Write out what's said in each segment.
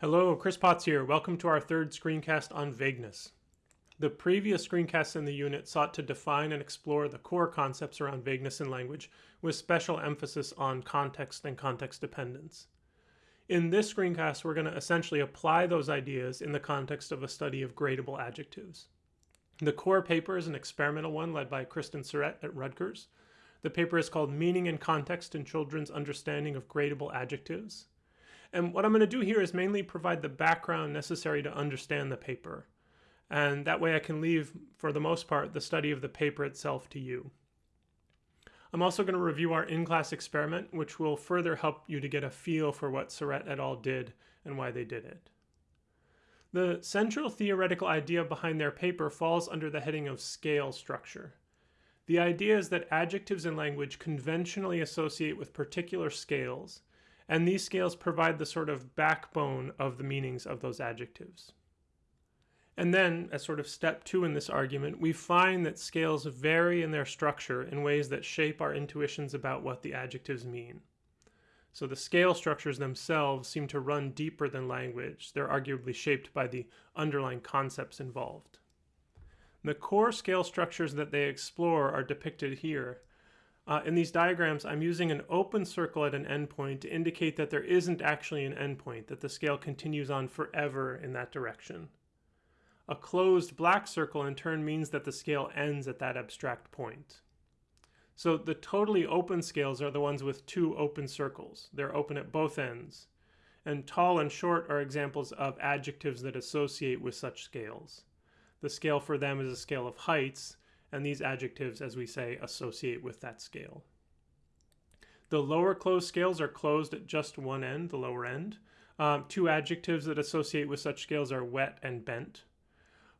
Hello, Chris Potts here. Welcome to our third screencast on vagueness. The previous screencasts in the unit sought to define and explore the core concepts around vagueness in language, with special emphasis on context and context dependence. In this screencast, we're going to essentially apply those ideas in the context of a study of gradable adjectives. The core paper is an experimental one led by Kristen Syrett at Rutgers. The paper is called Meaning and Context in Children's Understanding of Gradable Adjectives. And what I'm going to do here is mainly provide the background necessary to understand the paper. And that way I can leave, for the most part, the study of the paper itself to you. I'm also going to review our in-class experiment, which will further help you to get a feel for what Syrett et al. did and why they did it. The central theoretical idea behind their paper falls under the heading of scale structure. The idea is that adjectives in language conventionally associate with particular scales, and these scales provide the sort of backbone of the meanings of those adjectives. And then, as sort of step two in this argument, we find that scales vary in their structure in ways that shape our intuitions about what the adjectives mean. So the scale structures themselves seem to run deeper than language. They're arguably shaped by the underlying concepts involved. The core scale structures that they explore are depicted here, uh, in these diagrams, I'm using an open circle at an endpoint to indicate that there isn't actually an endpoint, that the scale continues on forever in that direction. A closed black circle in turn means that the scale ends at that abstract point. So the totally open scales are the ones with two open circles. They're open at both ends. And tall and short are examples of adjectives that associate with such scales. The scale for them is a scale of heights, and these adjectives, as we say, associate with that scale. The lower closed scales are closed at just one end, the lower end. Um, two adjectives that associate with such scales are wet and bent.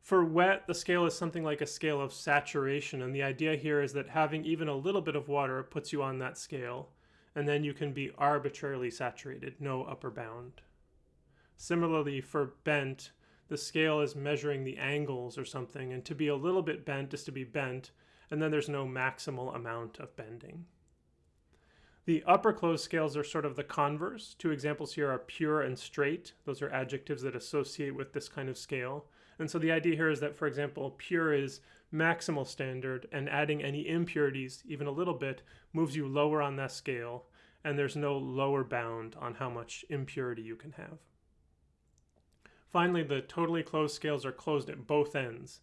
For wet, the scale is something like a scale of saturation, and the idea here is that having even a little bit of water puts you on that scale, and then you can be arbitrarily saturated, no upper bound. Similarly, for bent, the scale is measuring the angles or something, and to be a little bit bent is to be bent, and then there's no maximal amount of bending. The upper closed scales are sort of the converse. Two examples here are pure and straight. Those are adjectives that associate with this kind of scale. And so the idea here is that, for example, pure is maximal standard, and adding any impurities, even a little bit, moves you lower on that scale, and there's no lower bound on how much impurity you can have. Finally, the totally closed scales are closed at both ends.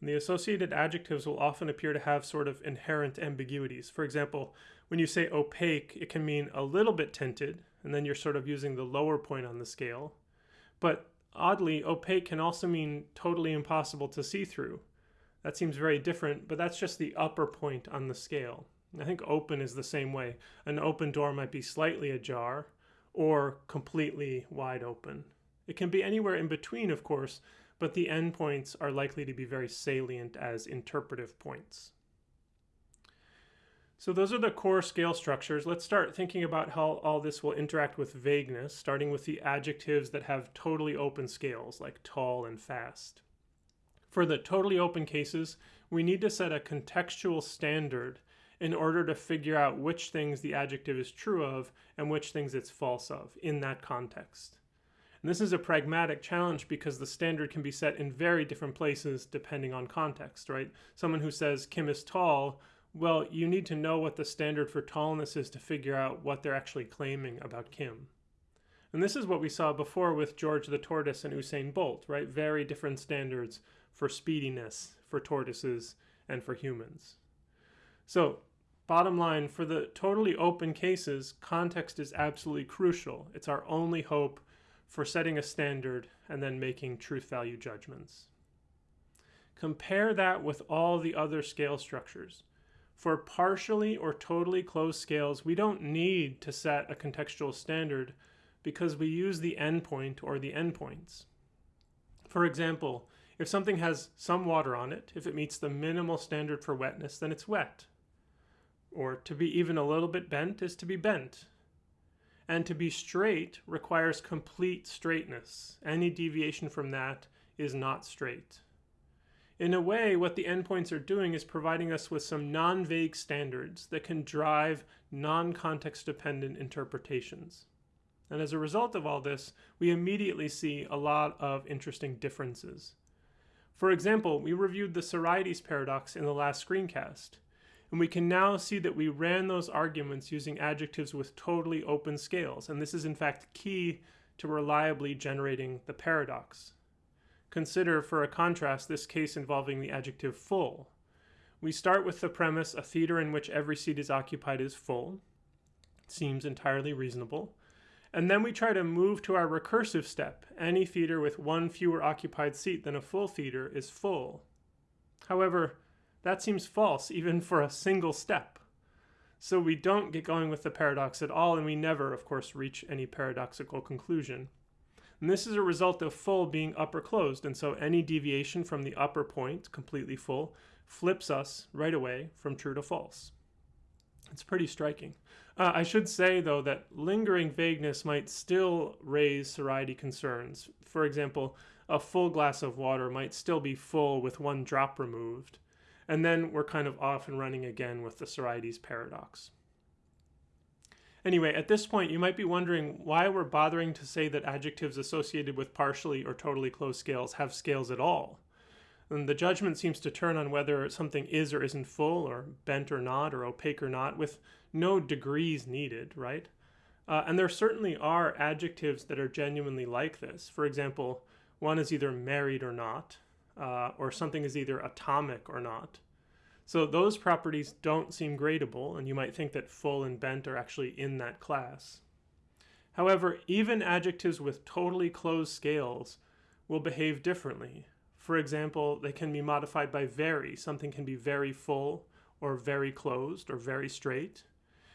And the associated adjectives will often appear to have sort of inherent ambiguities. For example, when you say opaque, it can mean a little bit tinted, and then you're sort of using the lower point on the scale. But oddly, opaque can also mean totally impossible to see through. That seems very different, but that's just the upper point on the scale. I think open is the same way. An open door might be slightly ajar or completely wide open. It can be anywhere in between, of course, but the endpoints are likely to be very salient as interpretive points. So those are the core scale structures. Let's start thinking about how all this will interact with vagueness, starting with the adjectives that have totally open scales, like tall and fast. For the totally open cases, we need to set a contextual standard in order to figure out which things the adjective is true of and which things it's false of in that context. And this is a pragmatic challenge because the standard can be set in very different places depending on context, right? Someone who says Kim is tall, well, you need to know what the standard for tallness is to figure out what they're actually claiming about Kim. And this is what we saw before with George the Tortoise and Usain Bolt, right? Very different standards for speediness for tortoises and for humans. So, bottom line, for the totally open cases, context is absolutely crucial. It's our only hope for setting a standard and then making truth value judgments. Compare that with all the other scale structures. For partially or totally closed scales, we don't need to set a contextual standard because we use the endpoint or the endpoints. For example, if something has some water on it, if it meets the minimal standard for wetness, then it's wet. Or to be even a little bit bent is to be bent. And to be straight requires complete straightness. Any deviation from that is not straight. In a way, what the endpoints are doing is providing us with some non-vague standards that can drive non-context dependent interpretations. And as a result of all this, we immediately see a lot of interesting differences. For example, we reviewed the Sorites paradox in the last screencast, and we can now see that we ran those arguments using adjectives with totally open scales, and this is in fact key to reliably generating the paradox. Consider, for a contrast, this case involving the adjective full. We start with the premise a theater in which every seat is occupied is full. Seems entirely reasonable. And then we try to move to our recursive step. Any theater with one fewer occupied seat than a full theater is full. However, that seems false even for a single step. So we don't get going with the paradox at all, and we never, of course, reach any paradoxical conclusion. And this is a result of full being upper closed, and so any deviation from the upper point, completely full, flips us right away from true to false. It's pretty striking. Uh, I should say, though, that lingering vagueness might still raise Sorites concerns. For example, a full glass of water might still be full with one drop removed. And then we're kind of off and running again with the Sorites paradox. Anyway, at this point, you might be wondering why we're bothering to say that adjectives associated with partially or totally closed scales have scales at all. And the judgment seems to turn on whether something is or isn't full, or bent or not, or opaque or not, with no degrees needed, right? Uh, and there certainly are adjectives that are genuinely like this. For example, one is either married or not, uh, or something is either atomic or not. So those properties don't seem gradable, and you might think that full and bent are actually in that class. However, even adjectives with totally closed scales will behave differently. For example, they can be modified by very. Something can be very full, or very closed, or very straight.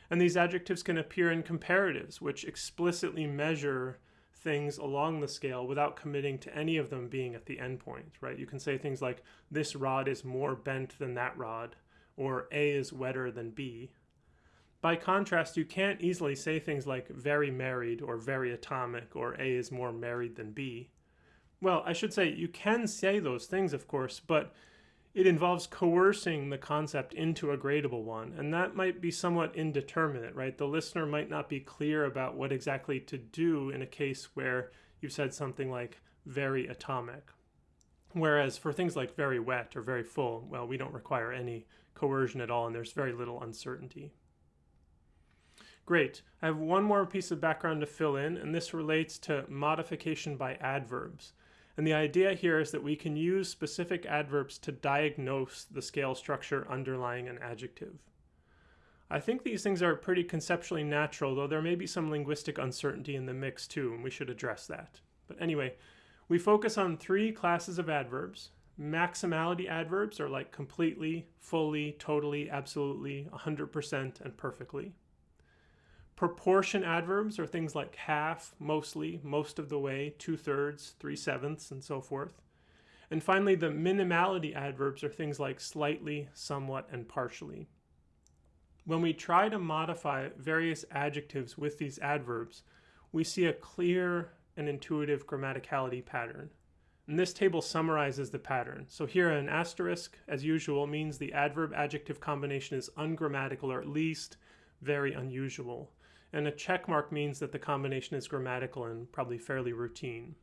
And these adjectives can appear in comparatives, which explicitly measure things along the scale without committing to any of them being at the endpoint, right? You can say things like, this rod is more bent than that rod, or A is wetter than B. By contrast, you can't easily say things like very married or very atomic or A is more married than B. Well, I should say you can say those things, of course, but it involves coercing the concept into a gradable one, and that might be somewhat indeterminate, right? The listener might not be clear about what exactly to do in a case where you've said something like very atomic. Whereas for things like very wet or very full, well, we don't require any coercion at all, and there's very little uncertainty. Great. I have one more piece of background to fill in, and this relates to modification by adverbs. And the idea here is that we can use specific adverbs to diagnose the scale structure underlying an adjective. I think these things are pretty conceptually natural, though there may be some linguistic uncertainty in the mix too, and we should address that. But anyway, we focus on three classes of adverbs. Maximality adverbs are like completely, fully, totally, absolutely, 100%, and perfectly. Proportion adverbs are things like half, mostly, most of the way, two thirds, three sevenths, and so forth. And finally, the minimality adverbs are things like slightly, somewhat, and partially. When we try to modify various adjectives with these adverbs, we see a clear and intuitive grammaticality pattern. And this table summarizes the pattern. So here an asterisk, as usual, means the adverb-adjective combination is ungrammatical or at least very unusual and a check mark means that the combination is grammatical and probably fairly routine.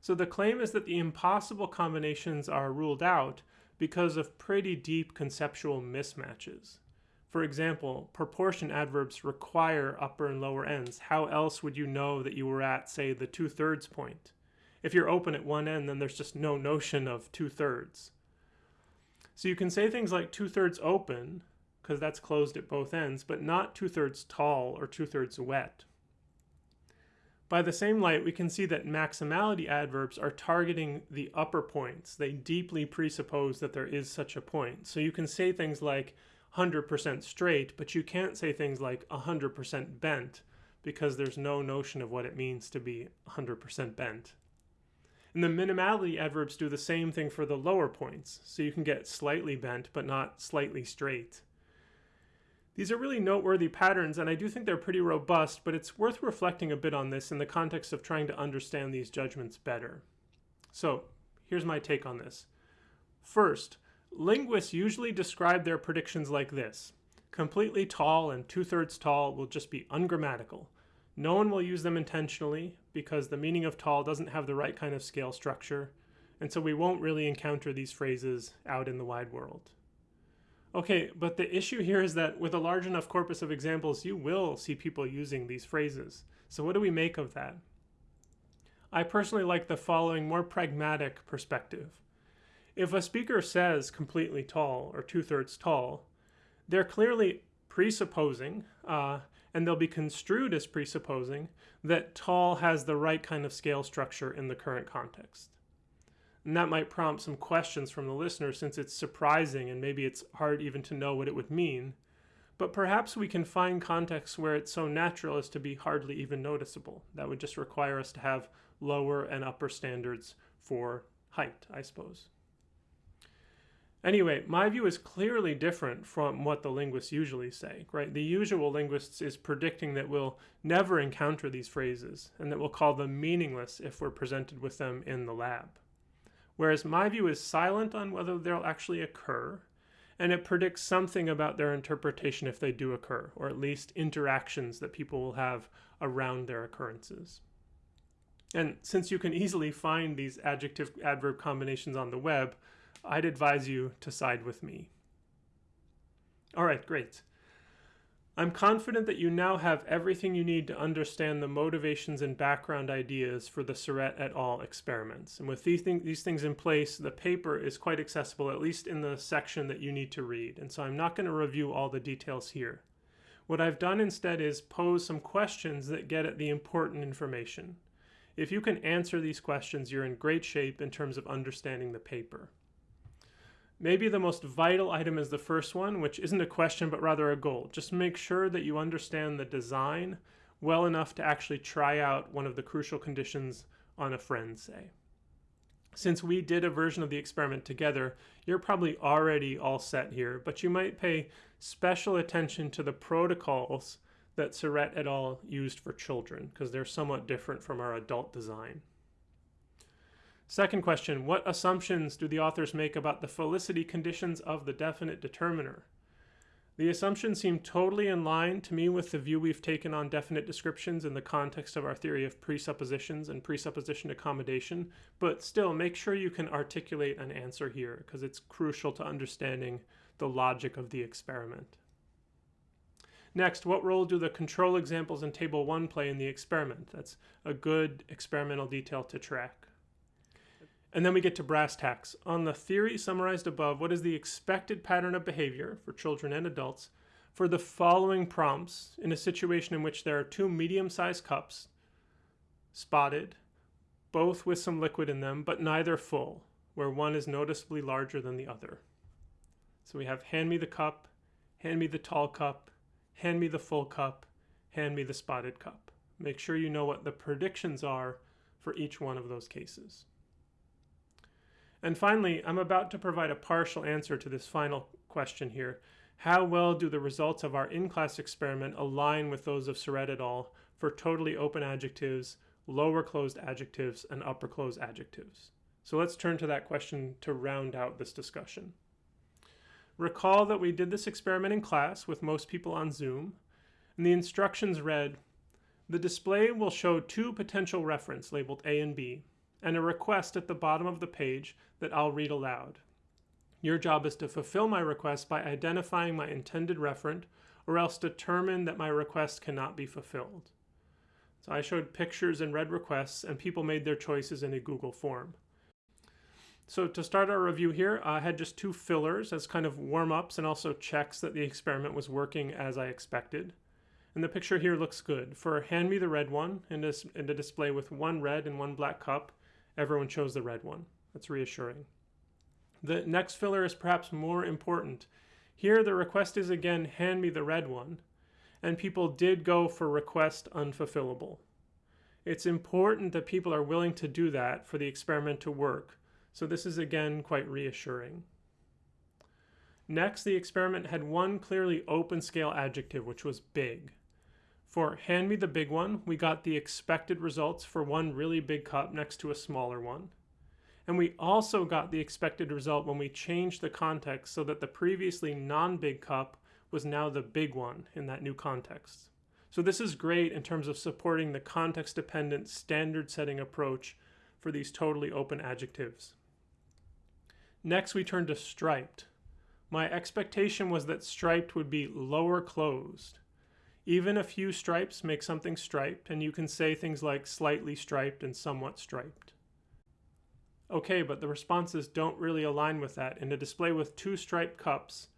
So the claim is that the impossible combinations are ruled out because of pretty deep conceptual mismatches. For example, proportion adverbs require upper and lower ends. How else would you know that you were at, say, the two-thirds point? If you're open at one end, then there's just no notion of two-thirds. So you can say things like two-thirds open, because that's closed at both ends, but not two-thirds tall or two-thirds wet. By the same light, we can see that maximality adverbs are targeting the upper points. They deeply presuppose that there is such a point. So you can say things like 100% straight, but you can't say things like 100% bent because there's no notion of what it means to be 100% bent. And the minimality adverbs do the same thing for the lower points. So you can get slightly bent, but not slightly straight. These are really noteworthy patterns, and I do think they're pretty robust, but it's worth reflecting a bit on this in the context of trying to understand these judgments better. So here's my take on this. First, linguists usually describe their predictions like this. Completely tall and two-thirds tall will just be ungrammatical. No one will use them intentionally because the meaning of tall doesn't have the right kind of scale structure, and so we won't really encounter these phrases out in the wide world. Okay, but the issue here is that with a large enough corpus of examples, you will see people using these phrases. So what do we make of that? I personally like the following more pragmatic perspective. If a speaker says completely tall or two-thirds tall, they're clearly presupposing, uh, and they'll be construed as presupposing, that tall has the right kind of scale structure in the current context. And that might prompt some questions from the listener since it's surprising and maybe it's hard even to know what it would mean. But perhaps we can find contexts where it's so natural as to be hardly even noticeable. That would just require us to have lower and upper standards for height, I suppose. Anyway, my view is clearly different from what the linguists usually say, right? The usual linguists is predicting that we'll never encounter these phrases and that we'll call them meaningless if we're presented with them in the lab. Whereas my view is silent on whether they'll actually occur, and it predicts something about their interpretation if they do occur, or at least interactions that people will have around their occurrences. And since you can easily find these adjective adverb combinations on the web, I'd advise you to side with me. All right, great. I'm confident that you now have everything you need to understand the motivations and background ideas for the Syrett et al. experiments. And with these, th these things in place, the paper is quite accessible, at least in the section that you need to read. And so I'm not going to review all the details here. What I've done instead is pose some questions that get at the important information. If you can answer these questions, you're in great shape in terms of understanding the paper. Maybe the most vital item is the first one, which isn't a question but rather a goal. Just make sure that you understand the design well enough to actually try out one of the crucial conditions on a friend, say. Since we did a version of the experiment together, you're probably already all set here, but you might pay special attention to the protocols that Syrett et al. used for children, because they're somewhat different from our adult design. Second question, what assumptions do the authors make about the felicity conditions of the definite determiner? The assumptions seem totally in line to me with the view we've taken on definite descriptions in the context of our theory of presuppositions and presupposition accommodation, but still make sure you can articulate an answer here because it's crucial to understanding the logic of the experiment. Next, what role do the control examples in Table 1 play in the experiment? That's a good experimental detail to track. And then we get to brass tacks. On the theory summarized above, what is the expected pattern of behavior for children and adults for the following prompts in a situation in which there are two medium-sized cups, spotted, both with some liquid in them, but neither full, where one is noticeably larger than the other. So we have hand me the cup, hand me the tall cup, hand me the full cup, hand me the spotted cup. Make sure you know what the predictions are for each one of those cases. And finally, I'm about to provide a partial answer to this final question here. How well do the results of our in-class experiment align with those of Syrett et al. for totally open adjectives, lower closed adjectives, and upper closed adjectives? So let's turn to that question to round out this discussion. Recall that we did this experiment in class with most people on Zoom, and the instructions read, the display will show two potential reference labeled A and B and a request at the bottom of the page that I'll read aloud. Your job is to fulfill my request by identifying my intended referent or else determine that my request cannot be fulfilled. So I showed pictures and read requests and people made their choices in a Google form. So to start our review here, I had just two fillers as kind of warm-ups and also checks that the experiment was working as I expected. And the picture here looks good. For hand me the red one in a, a display with one red and one black cup, everyone chose the red one. That's reassuring. The next filler is perhaps more important. Here the request is again, hand me the red one, and people did go for request unfulfillable. It's important that people are willing to do that for the experiment to work, so this is again quite reassuring. Next, the experiment had one clearly open scale adjective, which was big. For hand me the big one, we got the expected results for one really big cup next to a smaller one. And we also got the expected result when we changed the context so that the previously non-big cup was now the big one in that new context. So this is great in terms of supporting the context-dependent standard setting approach for these totally open adjectives. Next, we turn to striped. My expectation was that striped would be lower closed. Even a few stripes make something striped, and you can say things like slightly striped and somewhat striped. Okay, but the responses don't really align with that. In a display with two striped cups,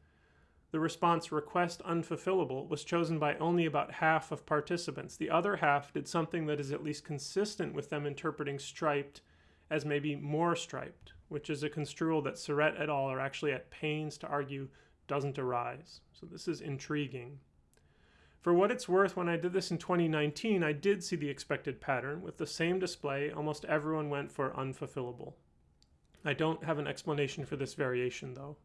the response request unfulfillable was chosen by only about half of participants. The other half did something that is at least consistent with them interpreting striped as maybe more striped, which is a construal that Syrett et al. are actually at pains to argue doesn't arise. So this is intriguing. For what it's worth, when I did this in 2019, I did see the expected pattern. With the same display, almost everyone went for unfulfillable. I don't have an explanation for this variation though.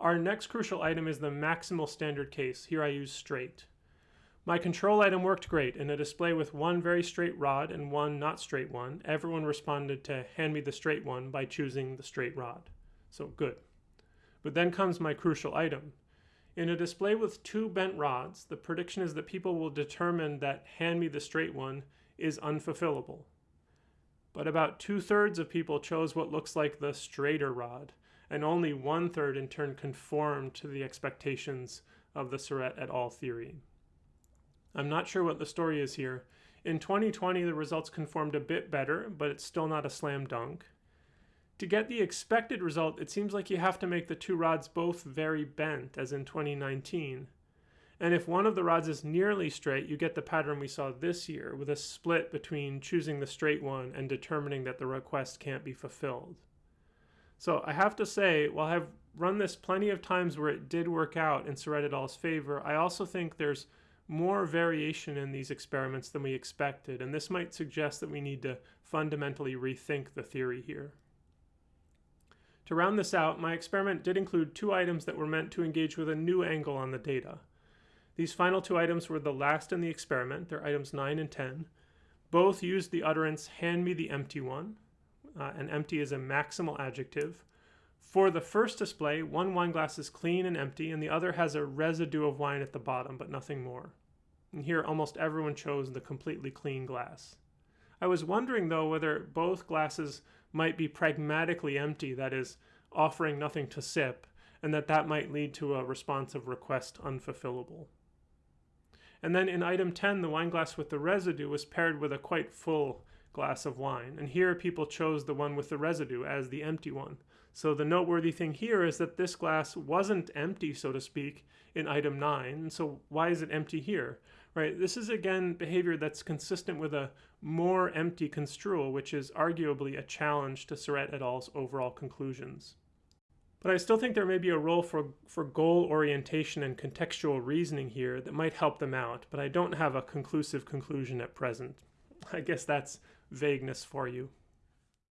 Our next crucial item is the maximal standard case. Here I use straight. My control item worked great. In a display with one very straight rod and one not straight one, everyone responded to hand me the straight one by choosing the straight rod. So good. But then comes my crucial item. In a display with two bent rods, the prediction is that people will determine that hand me the straight one is unfulfillable but about two-thirds of people chose what looks like the straighter rod, and only one-third in turn conformed to the expectations of the Syrett et al. theory. I'm not sure what the story is here. In 2020, the results conformed a bit better, but it's still not a slam dunk. To get the expected result, it seems like you have to make the two rods both very bent, as in 2019. And if one of the rods is nearly straight, you get the pattern we saw this year with a split between choosing the straight one and determining that the request can't be fulfilled. So I have to say, while I've run this plenty of times where it did work out in Syrett favor, I also think there's more variation in these experiments than we expected, and this might suggest that we need to fundamentally rethink the theory here. To round this out, my experiment did include two items that were meant to engage with a new angle on the data. These final two items were the last in the experiment. They're items 9 and 10. Both used the utterance, hand me the empty one. Uh, and empty is a maximal adjective. For the first display, one wine glass is clean and empty, and the other has a residue of wine at the bottom, but nothing more. And here, almost everyone chose the completely clean glass. I was wondering, though, whether both glasses might be pragmatically empty, that is, offering nothing to sip, and that that might lead to a response of request unfulfillable. And then in item 10, the wine glass with the residue was paired with a quite full glass of wine. And here people chose the one with the residue as the empty one. So the noteworthy thing here is that this glass wasn't empty, so to speak, in item 9. So why is it empty here? Right? This is again behavior that's consistent with a more empty construal, which is arguably a challenge to Syrett et al.'s overall conclusions. But I still think there may be a role for, for goal orientation and contextual reasoning here that might help them out, but I don't have a conclusive conclusion at present. I guess that's vagueness for you.